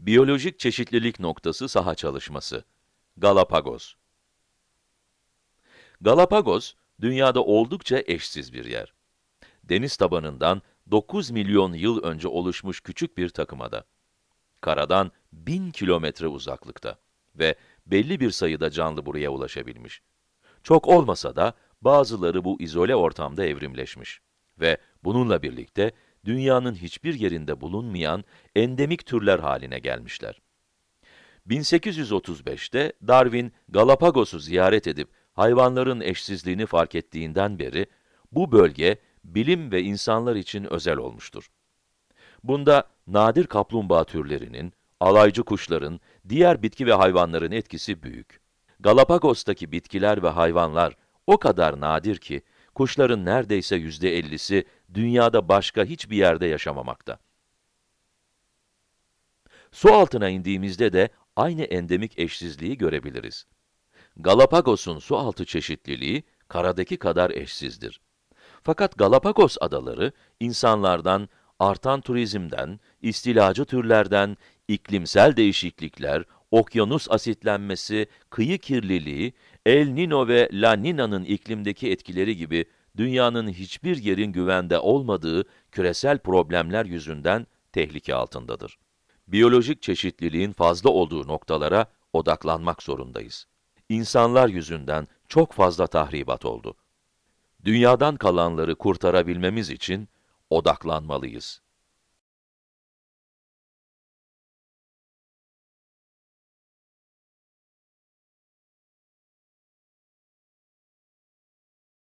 Biyolojik çeşitlilik noktası saha çalışması. Galapagos. Galapagos, dünyada oldukça eşsiz bir yer. Deniz tabanından 9 milyon yıl önce oluşmuş küçük bir takımada. Karadan 1000 kilometre uzaklıkta ve belli bir sayıda canlı buraya ulaşabilmiş. Çok olmasa da bazıları bu izole ortamda evrimleşmiş ve bununla birlikte dünyanın hiçbir yerinde bulunmayan endemik türler haline gelmişler. 1835'te Darwin Galapagos'u ziyaret edip hayvanların eşsizliğini fark ettiğinden beri bu bölge bilim ve insanlar için özel olmuştur. Bunda nadir kaplumbağa türlerinin, alaycı kuşların, diğer bitki ve hayvanların etkisi büyük. Galapagos'taki bitkiler ve hayvanlar o kadar nadir ki, kuşların neredeyse yüzde ellisi dünyada başka hiçbir yerde yaşamamakta. Su altına indiğimizde de aynı endemik eşsizliği görebiliriz. Galapagos'un su altı çeşitliliği karadaki kadar eşsizdir. Fakat Galapagos adaları insanlardan, artan turizmden, istilacı türlerden, iklimsel değişiklikler, okyanus asitlenmesi, kıyı kirliliği, El Nino ve La Nina'nın iklimdeki etkileri gibi dünyanın hiçbir yerin güvende olmadığı küresel problemler yüzünden tehlike altındadır. Biyolojik çeşitliliğin fazla olduğu noktalara odaklanmak zorundayız. İnsanlar yüzünden çok fazla tahribat oldu. Dünyadan kalanları kurtarabilmemiz için odaklanmalıyız.